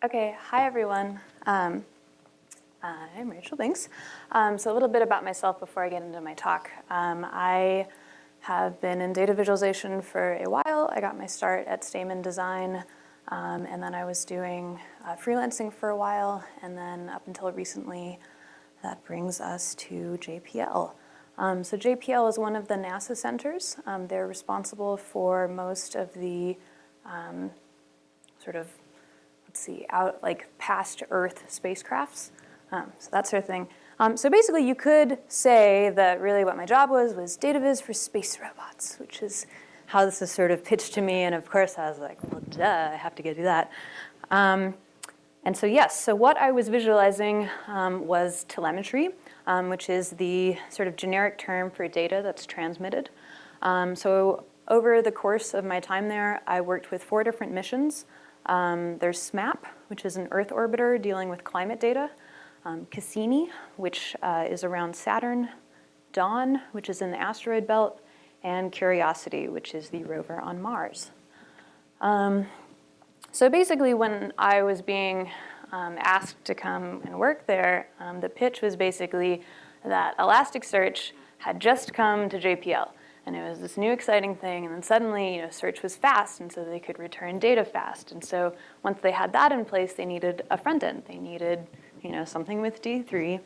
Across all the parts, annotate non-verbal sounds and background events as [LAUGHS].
Okay, hi everyone. Um, I'm Rachel Binx. Um, so a little bit about myself before I get into my talk. Um, I have been in data visualization for a while. I got my start at Stamen Design, um, and then I was doing uh, freelancing for a while, and then up until recently, that brings us to JPL. Um, so JPL is one of the NASA centers. Um, they're responsible for most of the sort of let's see, out like past Earth spacecrafts. Um, so that sort of thing. Um, so basically you could say that really what my job was was data viz for space robots, which is how this is sort of pitched to me. And of course I was like, well, duh, I have to go do that. Um, and so yes, so what I was visualizing um, was telemetry, um, which is the sort of generic term for data that's transmitted. Um, so over the course of my time there, I worked with four different missions. Um, there's SMAP, which is an Earth orbiter dealing with climate data. Um, Cassini, which uh, is around Saturn. Dawn, which is in the asteroid belt. And Curiosity, which is the rover on Mars. Um, so basically when I was being um, asked to come and work there, um, the pitch was basically that Elasticsearch had just come to JPL and it was this new exciting thing. And then suddenly you know search was fast and so they could return data fast. And so once they had that in place they needed a front end. They needed you know something with D3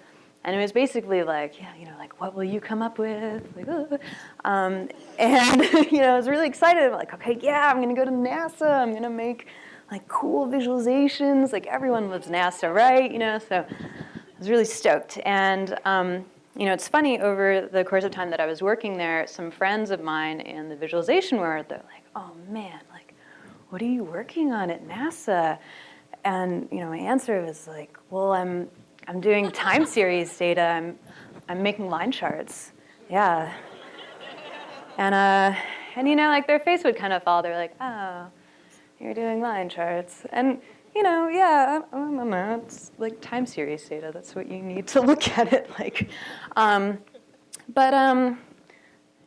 and it was basically like yeah you know like what will you come up with? Like um, [LAUGHS] and you know I was really excited. I'm like okay yeah I'm gonna go to NASA. I'm gonna make like cool visualizations. Like everyone loves NASA right? You know so I was really stoked. And um, you know, it's funny, over the course of time that I was working there, some friends of mine in the visualization world, they're like, oh man, like, what are you working on at NASA? And, you know, my answer was like, well, I'm, I'm doing time series data. I'm, I'm making line charts. Yeah. And, uh, and, you know, like their face would kind of fall. They're like, oh, you're doing line charts. And, you know, yeah, i it's like time series data. That's what you need to [LAUGHS] look at it like. Um, but um,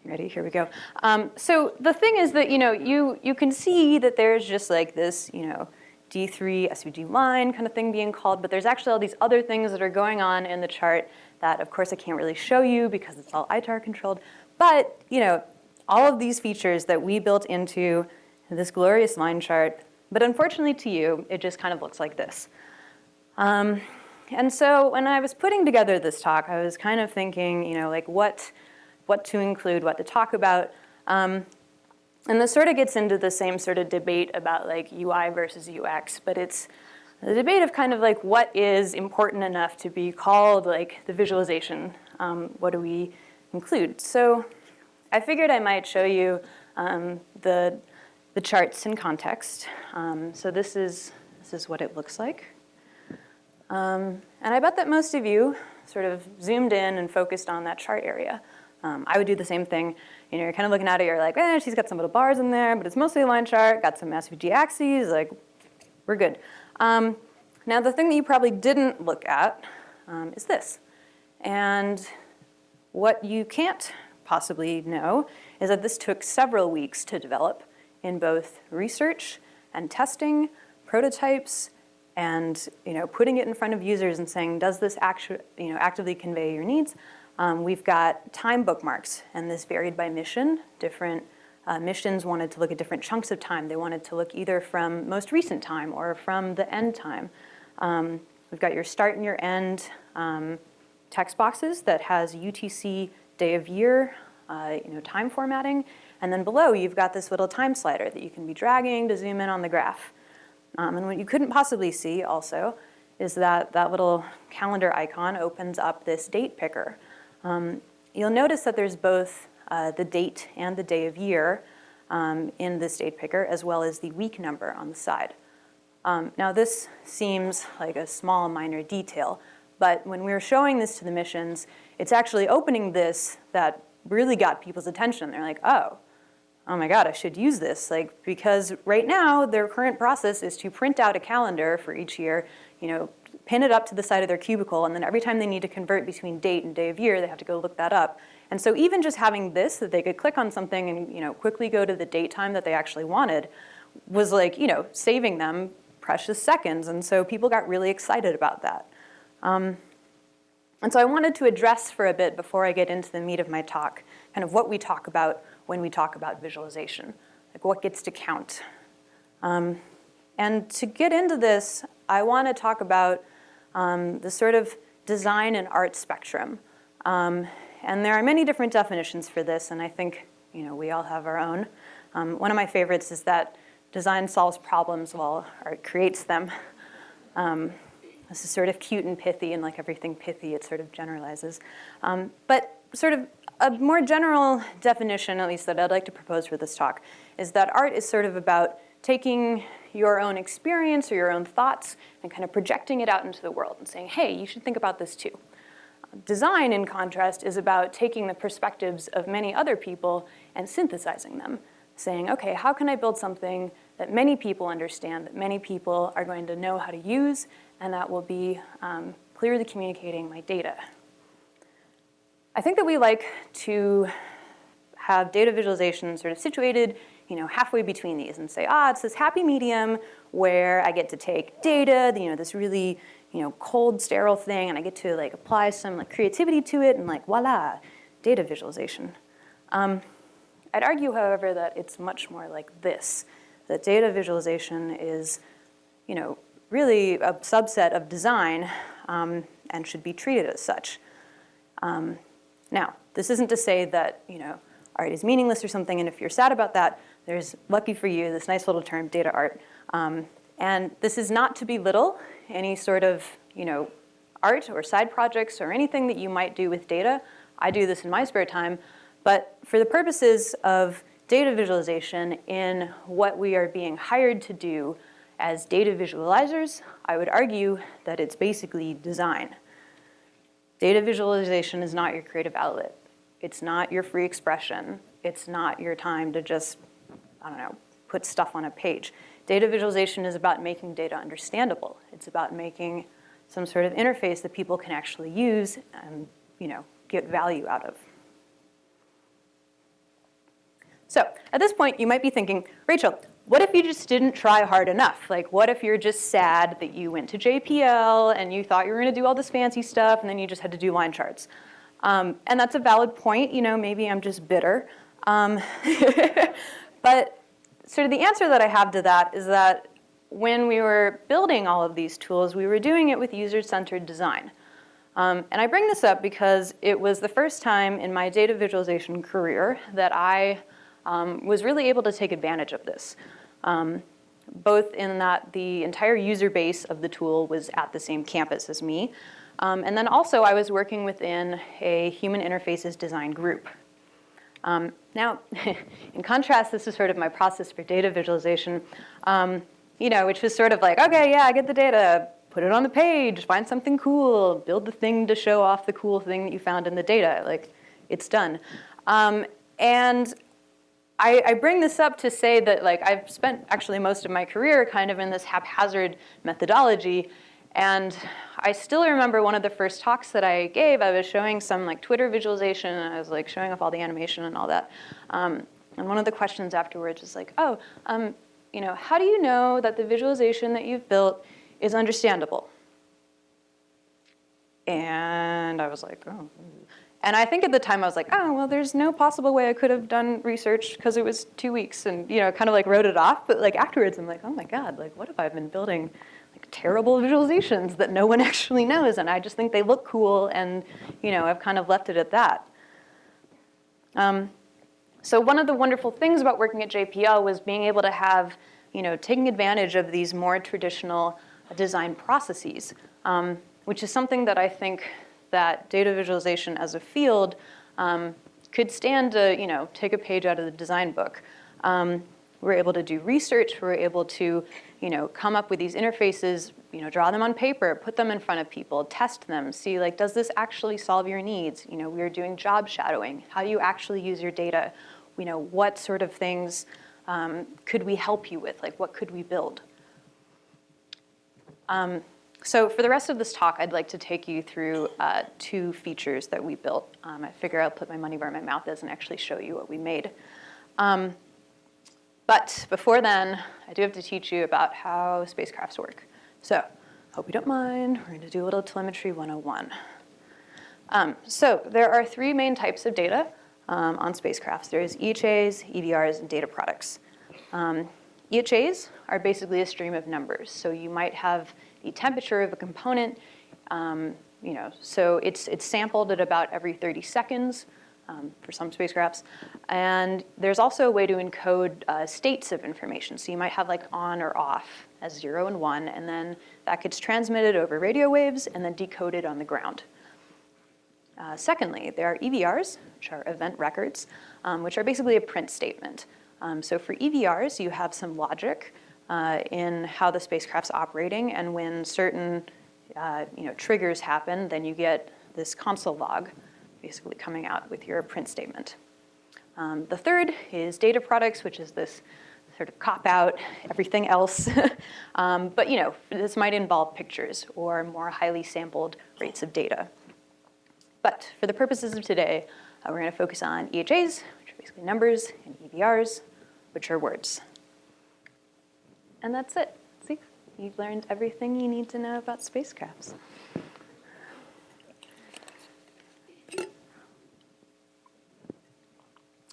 ready? Here we go. Um, so the thing is that you know you you can see that there's just like this you know D3 SVG line kind of thing being called, but there's actually all these other things that are going on in the chart that of course I can't really show you because it's all ITAR controlled. But you know all of these features that we built into this glorious line chart but unfortunately to you, it just kind of looks like this. Um, and so when I was putting together this talk, I was kind of thinking, you know, like what, what to include, what to talk about. Um, and this sort of gets into the same sort of debate about like UI versus UX, but it's the debate of kind of like what is important enough to be called like the visualization. Um, what do we include? So I figured I might show you um, the the charts in context. Um, so this is, this is what it looks like. Um, and I bet that most of you sort of zoomed in and focused on that chart area. Um, I would do the same thing. You know, you're kind of looking at it, you're like, eh, she's got some little bars in there, but it's mostly a line chart, got some SVG axes, like, we're good. Um, now, the thing that you probably didn't look at um, is this. And what you can't possibly know is that this took several weeks to develop in both research and testing, prototypes, and you know, putting it in front of users and saying, does this actu you know, actively convey your needs? Um, we've got time bookmarks, and this varied by mission. Different uh, missions wanted to look at different chunks of time. They wanted to look either from most recent time or from the end time. Um, we've got your start and your end um, text boxes that has UTC day of year, uh, you know, time formatting, and then below, you've got this little time slider that you can be dragging to zoom in on the graph. Um, and what you couldn't possibly see also is that that little calendar icon opens up this date picker. Um, you'll notice that there's both uh, the date and the day of year um, in this date picker, as well as the week number on the side. Um, now this seems like a small minor detail, but when we were showing this to the missions, it's actually opening this that really got people's attention. They're like, oh, oh my God, I should use this. Like, because right now their current process is to print out a calendar for each year, you know, pin it up to the side of their cubicle, and then every time they need to convert between date and day of year, they have to go look that up. And so even just having this, that they could click on something and, you know, quickly go to the date time that they actually wanted, was like, you know, saving them precious seconds. And so people got really excited about that. Um, and so I wanted to address for a bit before I get into the meat of my talk, kind of what we talk about when we talk about visualization, like what gets to count. Um, and to get into this, I want to talk about um, the sort of design and art spectrum. Um, and there are many different definitions for this, and I think you know we all have our own. Um, one of my favorites is that design solves problems while art creates them. Um, this is sort of cute and pithy, and like everything pithy, it sort of generalizes. Um, but sort of a more general definition, at least that I'd like to propose for this talk, is that art is sort of about taking your own experience or your own thoughts and kind of projecting it out into the world and saying, hey, you should think about this too. Design, in contrast, is about taking the perspectives of many other people and synthesizing them, saying, okay, how can I build something that many people understand, that many people are going to know how to use, and that will be um, clearly communicating my data. I think that we like to have data visualization sort of situated you know, halfway between these and say, ah, it's this happy medium where I get to take data, you know, this really, you know, cold, sterile thing, and I get to like apply some like creativity to it, and like voila, data visualization. Um, I'd argue, however, that it's much more like this, that data visualization is, you know, really a subset of design um, and should be treated as such. Um, now, this isn't to say that, you know, art is meaningless or something, and if you're sad about that, there's, lucky for you, this nice little term, data art. Um, and this is not to belittle any sort of, you know, art or side projects or anything that you might do with data. I do this in my spare time. But for the purposes of data visualization in what we are being hired to do as data visualizers, I would argue that it's basically design. Data visualization is not your creative outlet. It's not your free expression. It's not your time to just I don't know, put stuff on a page. Data visualization is about making data understandable. It's about making some sort of interface that people can actually use and you know, get value out of. So at this point, you might be thinking, Rachel, what if you just didn't try hard enough? Like, what if you're just sad that you went to JPL and you thought you were going to do all this fancy stuff and then you just had to do line charts? Um, and that's a valid point. You know, maybe I'm just bitter. Um, [LAUGHS] But sort of the answer that I have to that is that when we were building all of these tools, we were doing it with user-centered design. Um, and I bring this up because it was the first time in my data visualization career that I um, was really able to take advantage of this. Um, both in that the entire user base of the tool was at the same campus as me, um, and then also I was working within a human interfaces design group. Um, now, [LAUGHS] in contrast, this is sort of my process for data visualization, um, you know, which was sort of like, okay, yeah, I get the data, put it on the page, find something cool, build the thing to show off the cool thing that you found in the data. Like, it's done. Um, and I, I, bring this up to say that like I've spent actually most of my career kind of in this haphazard methodology and I still remember one of the first talks that I gave, I was showing some like Twitter visualization, and I was like showing off all the animation and all that. Um, and one of the questions afterwards was like, oh, um, you know, how do you know that the visualization that you've built is understandable? And I was like, oh. And I think at the time I was like, oh, well, there's no possible way I could have done research because it was two weeks and, you know, kind of like wrote it off. But like afterwards, I'm like, oh my God, like what have I been building like terrible visualizations that no one [LAUGHS] actually knows, and I just think they look cool, and you know, I've kind of left it at that. Um, so one of the wonderful things about working at JPL was being able to have, you know, taking advantage of these more traditional design processes, um, which is something that I think that data visualization as a field um, could stand to, you know, take a page out of the design book. Um, we're able to do research, we're able to you know, come up with these interfaces, you know, draw them on paper, put them in front of people, test them, see like, does this actually solve your needs? You know, we are doing job shadowing. How do you actually use your data? You know, what sort of things um, could we help you with? Like, what could we build? Um, so for the rest of this talk, I'd like to take you through uh, two features that we built. Um, I figure I'll put my money where my mouth is and actually show you what we made. Um, but before then, I do have to teach you about how spacecrafts work. So, I hope you don't mind, we're gonna do a little telemetry 101. Um, so there are three main types of data um, on spacecrafts. There's EHAs, EVRs, and data products. Um, EHAs are basically a stream of numbers. So you might have the temperature of a component, um, you know, so it's, it's sampled at about every 30 seconds um, for some spacecrafts. And there's also a way to encode uh, states of information. So you might have like on or off as zero and one, and then that gets transmitted over radio waves and then decoded on the ground. Uh, secondly, there are EVRs, which are event records, um, which are basically a print statement. Um, so for EVRs, you have some logic uh, in how the spacecraft's operating, and when certain uh, you know, triggers happen, then you get this console log basically coming out with your print statement. Um, the third is data products, which is this sort of cop out, everything else. [LAUGHS] um, but you know, this might involve pictures or more highly sampled rates of data. But for the purposes of today, uh, we're gonna focus on EHAs, which are basically numbers, and EVRs, which are words. And that's it. See, you've learned everything you need to know about spacecrafts.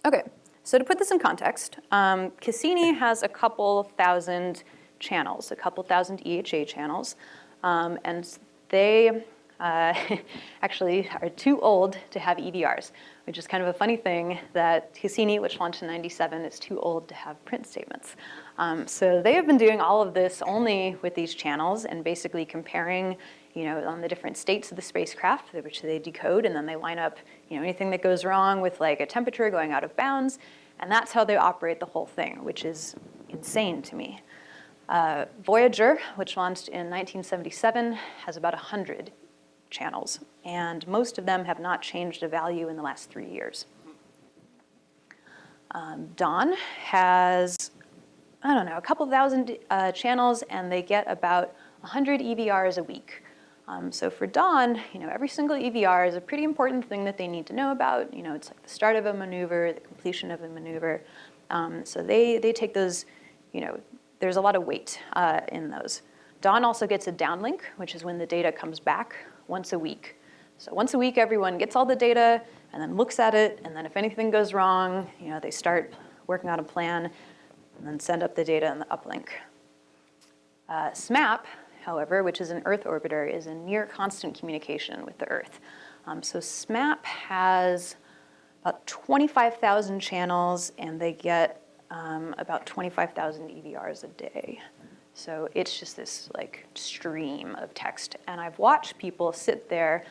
Okay, so to put this in context, um, Cassini has a couple thousand channels, a couple thousand EHA channels, um, and they uh, [LAUGHS] actually are too old to have EVRs, which is kind of a funny thing that Cassini, which launched in 97, is too old to have print statements. Um, so they have been doing all of this only with these channels and basically comparing you know, on the different states of the spacecraft, which they decode, and then they line up, you know, anything that goes wrong with like a temperature going out of bounds, and that's how they operate the whole thing, which is insane to me. Uh, Voyager, which launched in 1977, has about 100 channels, and most of them have not changed a value in the last three years. Um, Dawn has, I don't know, a couple thousand uh, channels, and they get about 100 EVRs a week. Um, so for Dawn, you know, every single EVR is a pretty important thing that they need to know about. You know, it's like the start of a maneuver, the completion of a maneuver. Um, so they, they take those, you know, there's a lot of weight uh, in those. Dawn also gets a downlink, which is when the data comes back once a week. So once a week, everyone gets all the data and then looks at it, and then if anything goes wrong, you know, they start working on a plan and then send up the data in the uplink. Uh, SMAP, however, which is an Earth orbiter, is in near constant communication with the Earth. Um, so SMAP has about 25,000 channels, and they get um, about 25,000 EVRs a day. So it's just this like stream of text. And I've watched people sit there,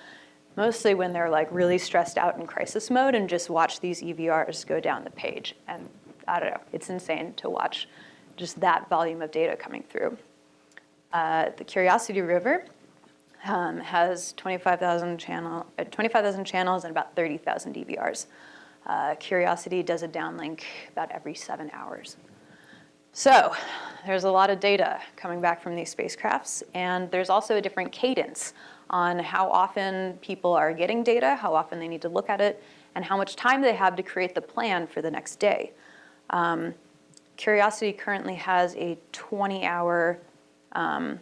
mostly when they're like really stressed out in crisis mode and just watch these EVRs go down the page. And I don't know, it's insane to watch just that volume of data coming through. Uh, the Curiosity Rover um, has 25,000 channel, uh, 25, channels and about 30,000 EVRs. Uh, Curiosity does a downlink about every seven hours. So there's a lot of data coming back from these spacecrafts, and there's also a different cadence on how often people are getting data, how often they need to look at it, and how much time they have to create the plan for the next day. Um, Curiosity currently has a 20-hour um,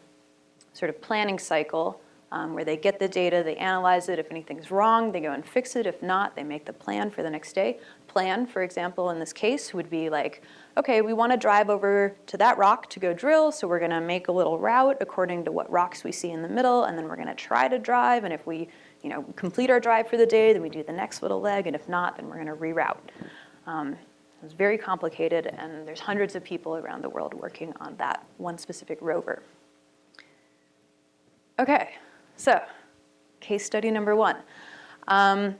sort of planning cycle um, where they get the data, they analyze it. If anything's wrong, they go and fix it. If not, they make the plan for the next day. Plan, for example, in this case would be like, okay, we want to drive over to that rock to go drill, so we're going to make a little route according to what rocks we see in the middle, and then we're going to try to drive, and if we you know, complete our drive for the day, then we do the next little leg, and if not, then we're going to reroute. Um, it's very complicated, and there's hundreds of people around the world working on that one specific rover. Okay, so case study number one. Um,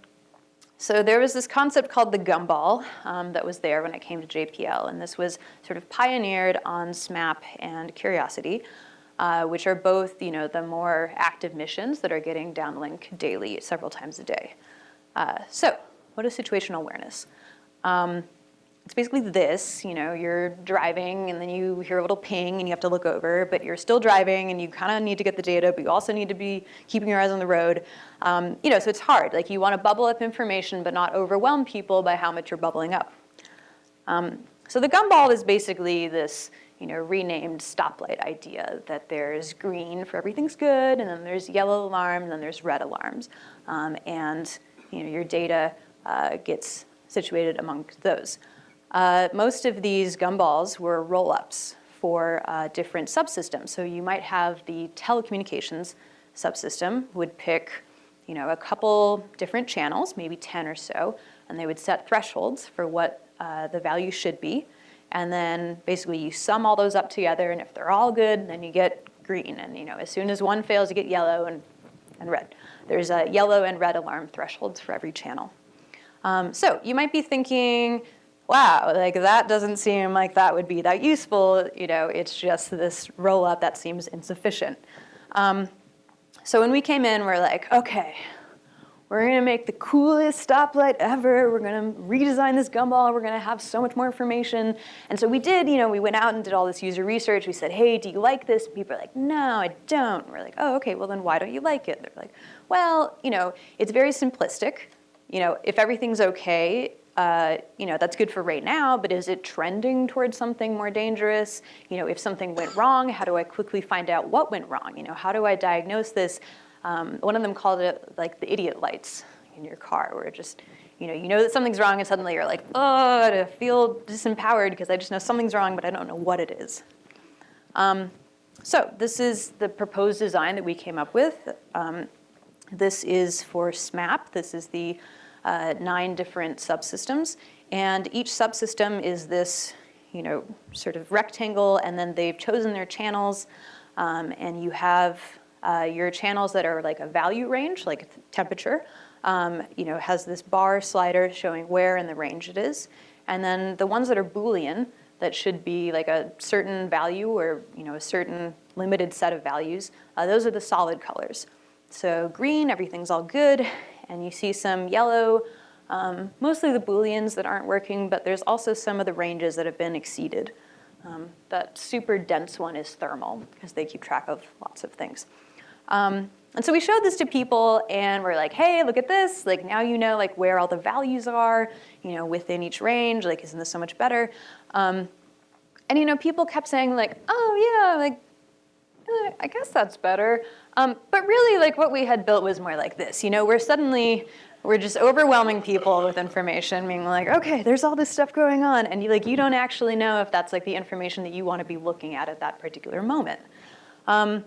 so there was this concept called the gumball um, that was there when it came to JPL, and this was sort of pioneered on SMAP and Curiosity, uh, which are both, you know, the more active missions that are getting downlink daily, several times a day. Uh, so, what is situational awareness? Um, it's basically this, you know, you're driving and then you hear a little ping and you have to look over, but you're still driving and you kind of need to get the data, but you also need to be keeping your eyes on the road. Um, you know, so it's hard. Like you want to bubble up information but not overwhelm people by how much you're bubbling up. Um, So the gumball is basically this you know, renamed stoplight idea that there's green for everything's good, and then there's yellow alarm, and then there's red alarms. Um, and you know, your data uh, gets situated among those. Uh, most of these gumballs were roll-ups for uh, different subsystems. So you might have the telecommunications subsystem would pick you know, a couple different channels, maybe 10 or so, and they would set thresholds for what uh, the value should be. And then basically you sum all those up together and if they're all good, then you get green. And you know, as soon as one fails, you get yellow and, and red. There's a yellow and red alarm thresholds for every channel. Um, so you might be thinking, wow, like that doesn't seem like that would be that useful. You know, it's just this roll up that seems insufficient. Um, so when we came in, we're like, okay, we're gonna make the coolest stoplight ever. We're gonna redesign this gumball. We're gonna have so much more information. And so we did, you know, we went out and did all this user research. We said, hey, do you like this? People are like, no, I don't. We're like, oh, okay, well then why don't you like it? They're like, well, you know, it's very simplistic. You know, if everything's okay, uh, you know, that's good for right now, but is it trending towards something more dangerous? You know, if something went wrong, how do I quickly find out what went wrong? You know, how do I diagnose this? Um, one of them called it like the idiot lights in your car, where it just, you know, you know that something's wrong and suddenly you're like, oh, I feel disempowered because I just know something's wrong, but I don't know what it is. Um, so this is the proposed design that we came up with. Um, this is for SMAP. This is the uh, nine different subsystems. And each subsystem is this, you know, sort of rectangle, and then they've chosen their channels, um, and you have uh, your channels that are like a value range, like temperature, um, you know, has this bar slider showing where in the range it is. And then the ones that are Boolean, that should be like a certain value or, you know, a certain limited set of values, uh, those are the solid colors. So green, everything's all good, and you see some yellow, um, mostly the Booleans that aren't working, but there's also some of the ranges that have been exceeded. Um, that super dense one is thermal, because they keep track of lots of things. Um, and so we showed this to people and we're like, hey, look at this. Like now you know like where all the values are, you know, within each range, like isn't this so much better? Um, and you know, people kept saying like, oh yeah, like, I guess that's better. Um, but really like what we had built was more like this, you know, we're suddenly, we're just overwhelming people with information, being like, okay, there's all this stuff going on. And you like, you don't actually know if that's like the information that you want to be looking at at that particular moment. Um,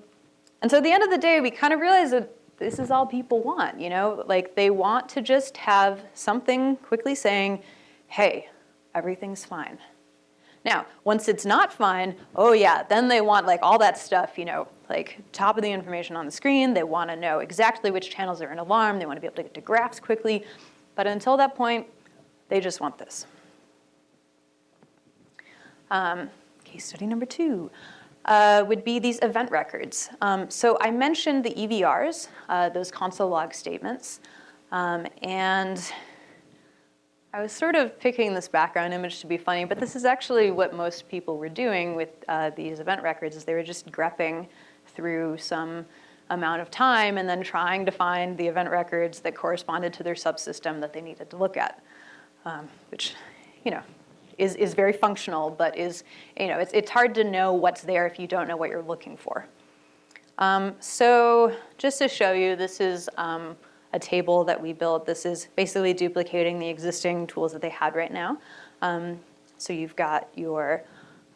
and so at the end of the day, we kind of realized that this is all people want, you know? Like they want to just have something quickly saying, hey, everything's fine. Now, once it's not fine, oh yeah, then they want like all that stuff, you know, like top of the information on the screen. They want to know exactly which channels are in alarm. They want to be able to get to graphs quickly. But until that point, they just want this. Um, case study number two uh, would be these event records. Um, so I mentioned the EVRs, uh, those console log statements, um, and I was sort of picking this background image to be funny, but this is actually what most people were doing with uh, these event records is they were just grepping through some amount of time and then trying to find the event records that corresponded to their subsystem that they needed to look at, um, which, you know, is, is very functional, but is, you know, it's, it's hard to know what's there if you don't know what you're looking for. Um, so just to show you, this is um, a table that we built. This is basically duplicating the existing tools that they had right now. Um, so you've got your,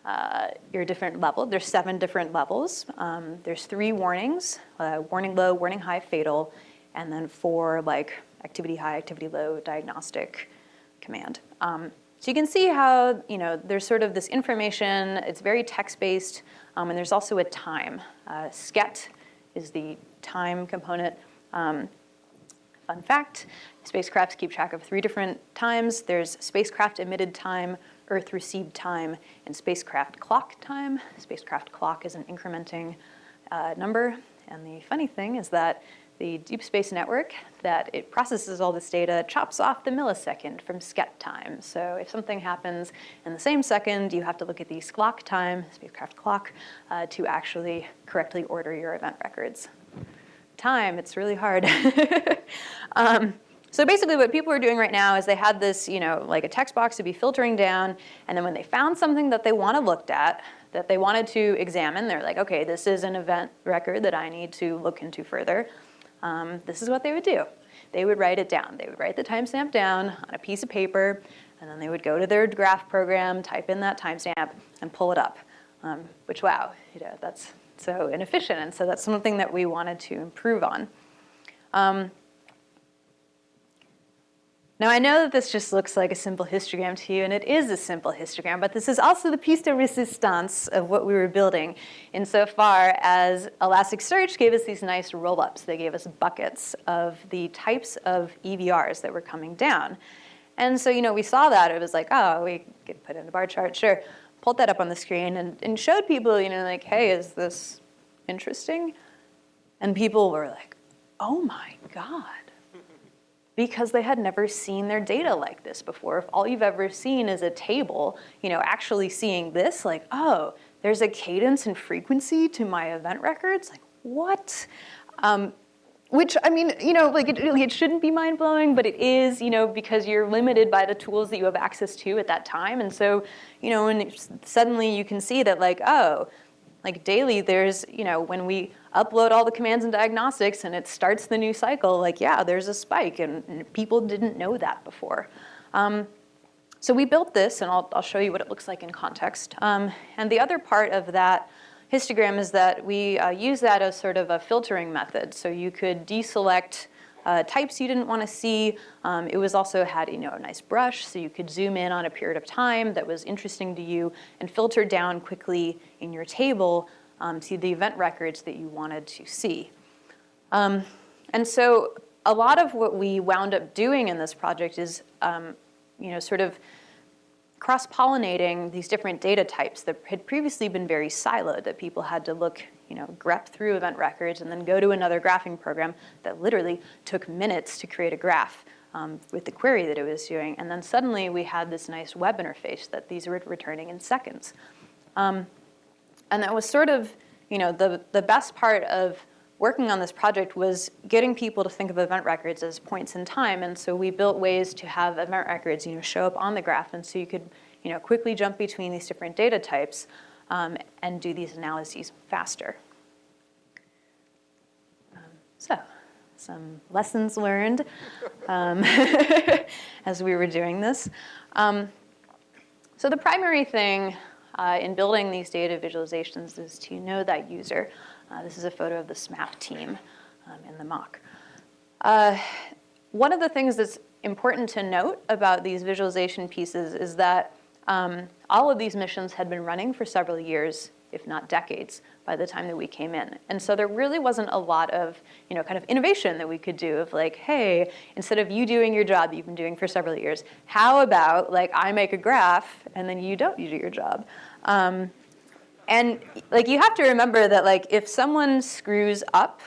uh, your different level. There's seven different levels. Um, there's three warnings, uh, warning low, warning high, fatal, and then four like activity high, activity low, diagnostic command. Um, so you can see how, you know, there's sort of this information, it's very text-based, um, and there's also a time. Uh, SCET is the time component. Um, fun fact, spacecrafts keep track of three different times. There's spacecraft emitted time, Earth received time, and spacecraft clock time. Spacecraft clock is an incrementing uh, number. And the funny thing is that the Deep Space Network that it processes all this data, chops off the millisecond from SCET time. So if something happens in the same second, you have to look at the SCLK time, spacecraft clock, uh, to actually correctly order your event records. Time, it's really hard. [LAUGHS] um, So basically what people are doing right now is they had this, you know, like a text box to be filtering down, and then when they found something that they want to looked at, that they wanted to examine, they're like, okay, this is an event record that I need to look into further. Um, this is what they would do. They would write it down. They would write the timestamp down on a piece of paper, and then they would go to their graph program, type in that timestamp, and pull it up. Um, which, wow, you know, that's so inefficient, and so that's something that we wanted to improve on. Um, now I know that this just looks like a simple histogram to you, and it is a simple histogram, but this is also the piece de resistance of what we were building insofar as Elasticsearch gave us these nice roll-ups. They gave us buckets of the types of EVRs that were coming down. And so, you know, we saw that, it was like, oh, we could put in a bar chart, sure. Pulled that up on the screen and, and showed people, you know, like, hey, is this interesting? And people were like, oh my God because they had never seen their data like this before. If all you've ever seen is a table, you know, actually seeing this, like, oh, there's a cadence and frequency to my event records, like, what? Um, which, I mean, you know, like it, it shouldn't be mind-blowing, but it is, you know, because you're limited by the tools that you have access to at that time. And so, you know, and suddenly you can see that like, oh, like daily there's, you know, when we upload all the commands and diagnostics and it starts the new cycle, like, yeah, there's a spike and, and people didn't know that before. Um, so we built this and I'll, I'll, show you what it looks like in context. Um, and the other part of that histogram is that we uh, use that as sort of a filtering method. So you could deselect uh, types you didn't want to see. Um, it was also had you know a nice brush, so you could zoom in on a period of time that was interesting to you and filter down quickly in your table um, to the event records that you wanted to see. Um, and so a lot of what we wound up doing in this project is, um, you know, sort of cross-pollinating these different data types that had previously been very siloed, that people had to look, you know, grep through event records and then go to another graphing program that literally took minutes to create a graph um, with the query that it was doing. And then suddenly we had this nice web interface that these were returning in seconds. Um, and that was sort of, you know, the, the best part of working on this project was getting people to think of event records as points in time. And so we built ways to have event records, you know, show up on the graph. And so you could, you know, quickly jump between these different data types um, and do these analyses faster. Um, so some lessons learned um, [LAUGHS] as we were doing this. Um, so the primary thing uh, in building these data visualizations is to know that user. Uh, this is a photo of the SMAP team um, in the mock. Uh, one of the things that's important to note about these visualization pieces is that um, all of these missions had been running for several years, if not decades, by the time that we came in. And so there really wasn't a lot of, you know, kind of innovation that we could do of like, hey, instead of you doing your job you've been doing for several years, how about like I make a graph and then you don't you do your job? Um, and like you have to remember that like if someone screws up,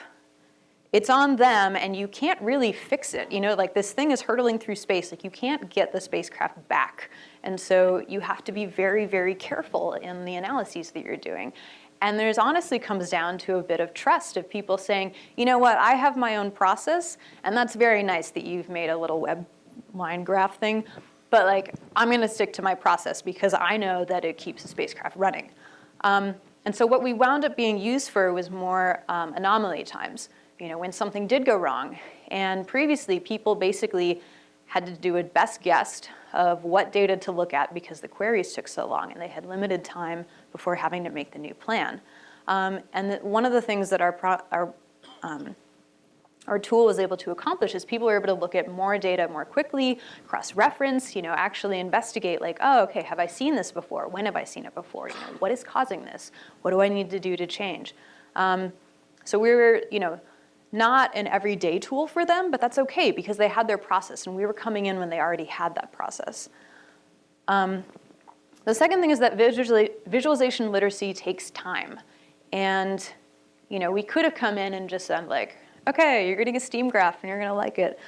it's on them and you can't really fix it. You know, like this thing is hurtling through space, like you can't get the spacecraft back. And so you have to be very, very careful in the analyses that you're doing. And there's honestly comes down to a bit of trust of people saying, you know what, I have my own process, and that's very nice that you've made a little web line graph thing, but like, I'm gonna stick to my process because I know that it keeps the spacecraft running. Um, and so what we wound up being used for was more um, anomaly times, you know, when something did go wrong. And previously, people basically had to do a best guess of what data to look at because the queries took so long and they had limited time before having to make the new plan. Um, and one of the things that our, our um, our tool was able to accomplish is people were able to look at more data more quickly, cross-reference, you know, actually investigate like, oh, okay, have I seen this before? When have I seen it before? You know, what is causing this? What do I need to do to change? Um, so we were, you know, not an everyday tool for them, but that's okay because they had their process and we were coming in when they already had that process. Um, the second thing is that visualization literacy takes time. And you know, we could have come in and just said like, okay, you're getting a steam graph and you're gonna like it.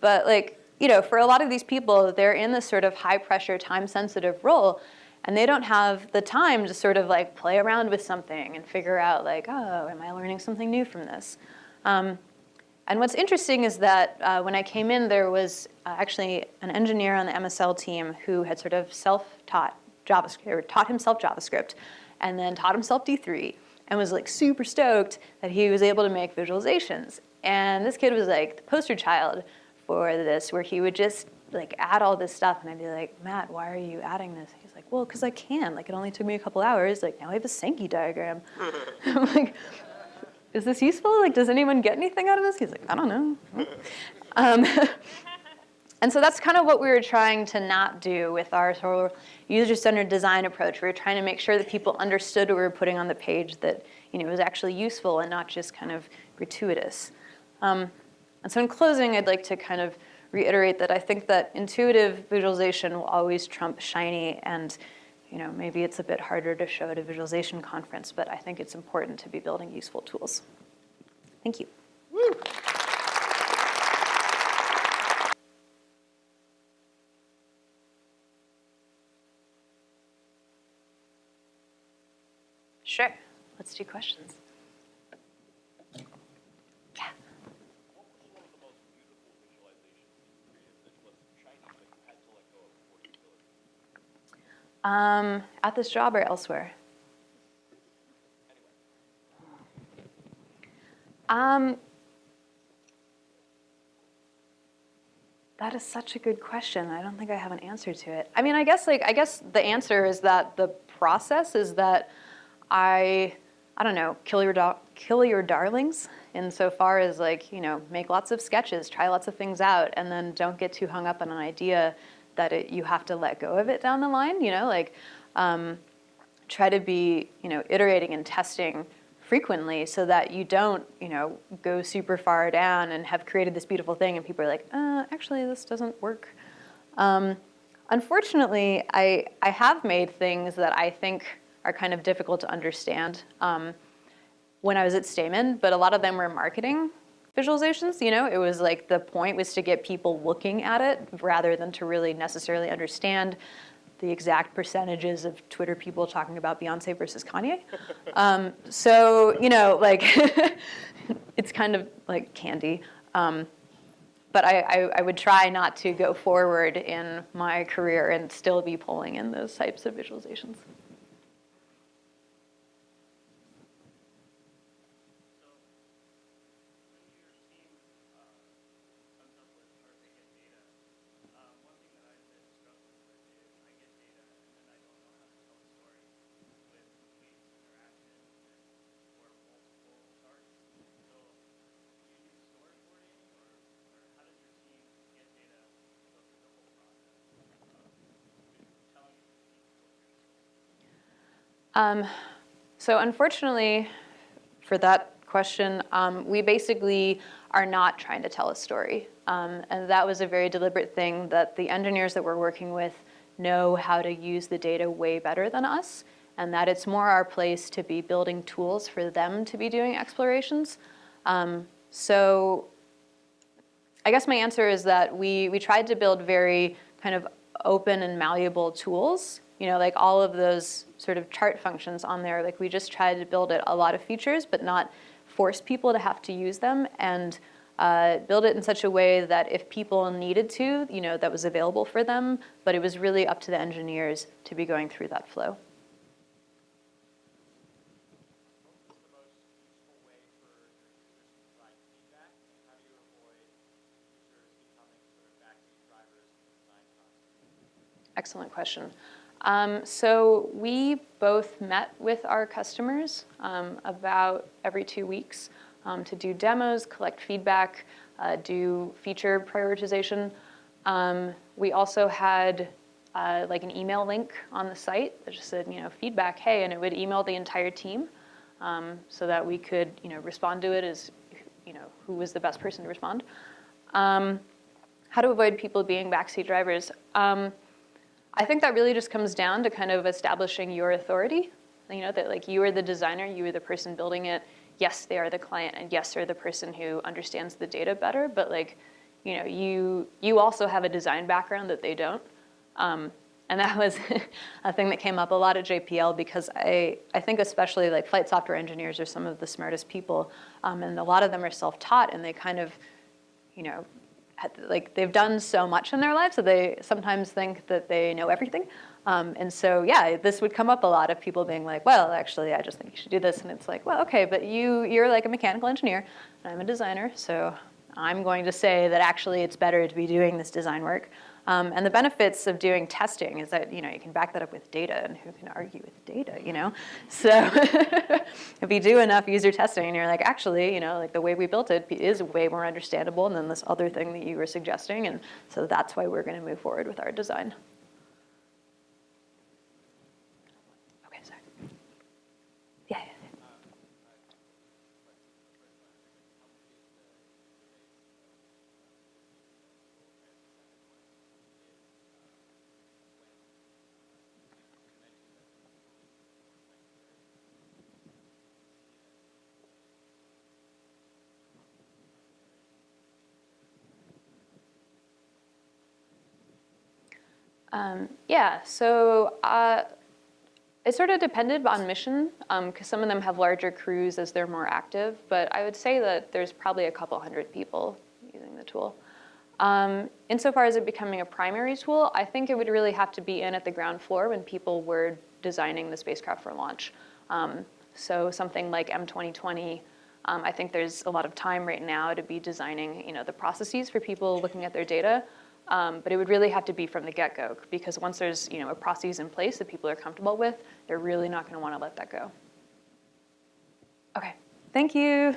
But like, you know, for a lot of these people, they're in this sort of high pressure, time sensitive role and they don't have the time to sort of like play around with something and figure out like, oh, am I learning something new from this? Um, and what's interesting is that uh, when I came in, there was uh, actually an engineer on the MSL team who had sort of self-taught JavaScript, or taught himself JavaScript, and then taught himself D3, and was like super stoked that he was able to make visualizations. And this kid was like the poster child for this, where he would just like add all this stuff, and I'd be like, Matt, why are you adding this? He's like, well, because I can. Like, it only took me a couple hours. Like, now I have a Sankey diagram. [LAUGHS] [LAUGHS] I'm like, is this useful? Like, does anyone get anything out of this? He's like, I don't know. um, [LAUGHS] and so that's kind of what we were trying to not do with our sort of user-centered design approach. We were trying to make sure that people understood what we were putting on the page, that you know, was actually useful and not just kind of gratuitous. Um, and so in closing, I'd like to kind of reiterate that I think that intuitive visualization will always trump shiny and you know, maybe it's a bit harder to show at a visualization conference, but I think it's important to be building useful tools. Thank you. Woo. Sure, let's do questions. Um, at this job or elsewhere? Um, that is such a good question. I don't think I have an answer to it. I mean, I guess like I guess the answer is that the process is that I I don't know kill your kill your darlings insofar as like you know make lots of sketches, try lots of things out, and then don't get too hung up on an idea that it, you have to let go of it down the line, you know, like um, try to be, you know, iterating and testing frequently so that you don't, you know, go super far down and have created this beautiful thing and people are like, uh, actually this doesn't work. Um, unfortunately, I, I have made things that I think are kind of difficult to understand um, when I was at Stamen, but a lot of them were marketing visualizations, you know, it was like the point was to get people looking at it rather than to really necessarily understand the exact percentages of Twitter people talking about Beyonce versus Kanye. [LAUGHS] Um, so, you know, like, [LAUGHS] it's kind of like candy. Um, but I, I, I, would try not to go forward in my career and still be pulling in those types of visualizations. Um, so unfortunately, for that question, um, we basically are not trying to tell a story. Um, and that was a very deliberate thing that the engineers that we're working with know how to use the data way better than us, and that it's more our place to be building tools for them to be doing explorations. Um, so I guess my answer is that we, we tried to build very kind of open and malleable tools you know, like all of those sort of chart functions on there, like we just tried to build it a lot of features, but not force people to have to use them and uh, build it in such a way that if people needed to, you know, that was available for them, but it was really up to the engineers to be going through that flow. Excellent question. Um, so we both met with our customers um, about every two weeks um, to do demos, collect feedback, uh, do feature prioritization. Um, we also had uh, like an email link on the site that just said, you know, feedback, hey, and it would email the entire team um, so that we could, you know, respond to it as, you know, who was the best person to respond. Um, how to avoid people being backseat drivers. I think that really just comes down to kind of establishing your authority. You know, that like you are the designer, you are the person building it. Yes, they are the client, and yes, they're the person who understands the data better, but like, you know, you, you also have a design background that they don't. Um, And that was [LAUGHS] a thing that came up a lot at JPL because I, I think especially like flight software engineers are some of the smartest people. Um, and a lot of them are self-taught and they kind of, you know, like they've done so much in their lives that they sometimes think that they know everything. Um, and so, yeah, this would come up a lot of people being like, well, actually, I just think you should do this. And it's like, well, okay, but you, you're like a mechanical engineer and I'm a designer. So I'm going to say that actually it's better to be doing this design work. Um, and the benefits of doing testing is that, you know, you can back that up with data and who can argue with data, you know? So [LAUGHS] if you do enough user testing and you're like, actually, you know, like the way we built it is way more understandable than this other thing that you were suggesting. And so that's why we're gonna move forward with our design. Okay, sorry. Yeah, yeah, yeah. Um, yeah, so uh, it sort of depended on mission, because some of them have larger crews as they're more active, but I would say that there's probably a couple hundred people using the tool. Um, insofar as it becoming a primary tool, I think it would really have to be in at the ground floor when people were designing the spacecraft for launch. Um, so something like M2020, um, I think there's a lot of time right now to be designing, you know, the processes for people looking at their data. Um, but it would really have to be from the get-go because once there's, you know, a process in place that people are comfortable with, they're really not going to want to let that go. Okay, thank you.